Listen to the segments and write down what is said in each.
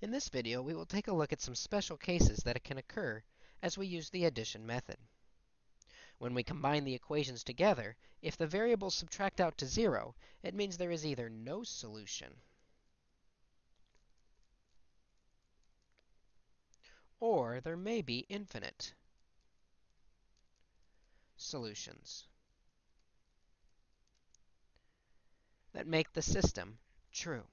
In this video, we will take a look at some special cases that can occur as we use the addition method. When we combine the equations together, if the variables subtract out to 0, it means there is either no solution or there may be infinite solutions that make the system true.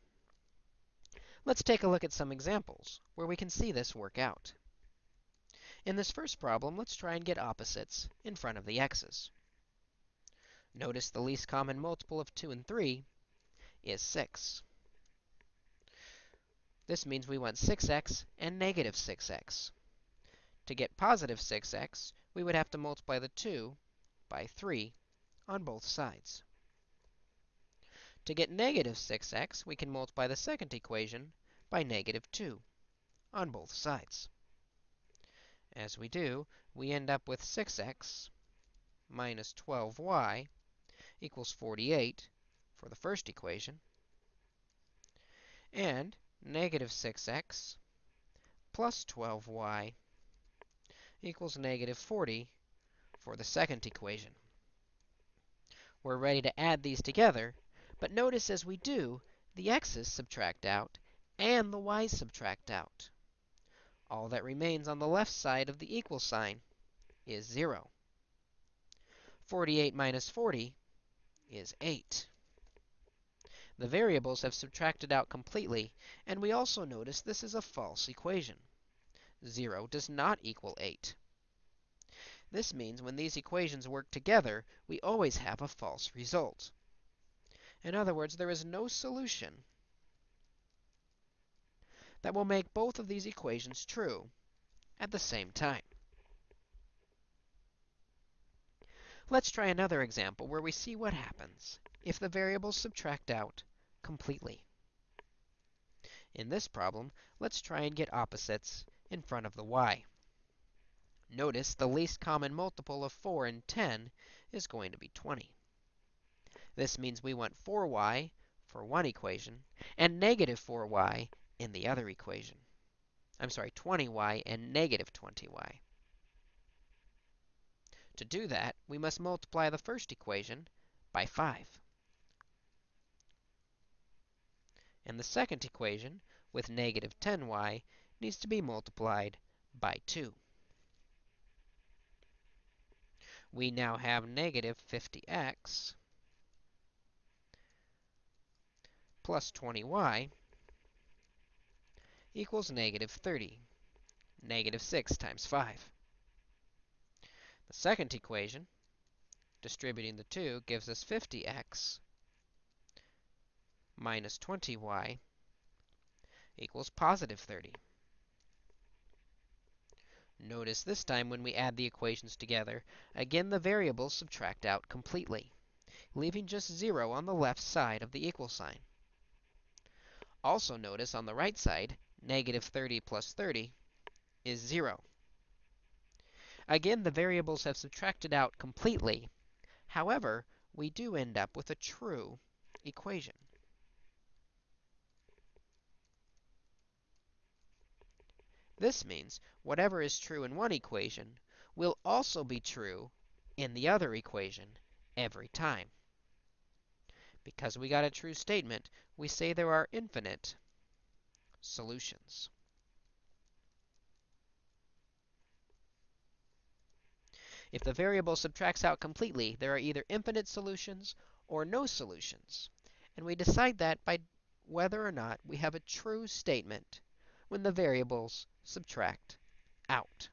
Let's take a look at some examples where we can see this work out. In this first problem, let's try and get opposites in front of the x's. Notice the least common multiple of 2 and 3 is 6. This means we want 6x and negative 6x. To get positive 6x, we would have to multiply the 2 by 3 on both sides. To get negative 6x, we can multiply the second equation by negative 2 on both sides. As we do, we end up with 6x minus 12y equals 48 for the first equation, and negative 6x plus 12y equals negative 40 for the second equation. We're ready to add these together but notice as we do, the x's subtract out and the y's subtract out. All that remains on the left side of the equal sign is 0. 48 minus 40 is 8. The variables have subtracted out completely, and we also notice this is a false equation. 0 does not equal 8. This means when these equations work together, we always have a false result. In other words, there is no solution that will make both of these equations true at the same time. Let's try another example where we see what happens if the variables subtract out completely. In this problem, let's try and get opposites in front of the y. Notice the least common multiple of 4 and 10 is going to be 20. This means we want 4y for one equation and negative 4y in the other equation. I'm sorry, 20y and negative 20y. To do that, we must multiply the first equation by 5. And the second equation, with negative 10y, needs to be multiplied by 2. We now have negative 50x plus 20y equals negative 30. Negative 6 times 5. The second equation, distributing the 2, gives us 50x minus 20y equals positive 30. Notice this time when we add the equations together, again the variables subtract out completely, leaving just 0 on the left side of the equal sign. Also notice on the right side, negative 30 plus 30 is 0. Again, the variables have subtracted out completely. However, we do end up with a true equation. This means whatever is true in one equation will also be true in the other equation every time. Because we got a true statement, we say there are infinite solutions. If the variable subtracts out completely, there are either infinite solutions or no solutions. And we decide that by whether or not we have a true statement when the variables subtract out.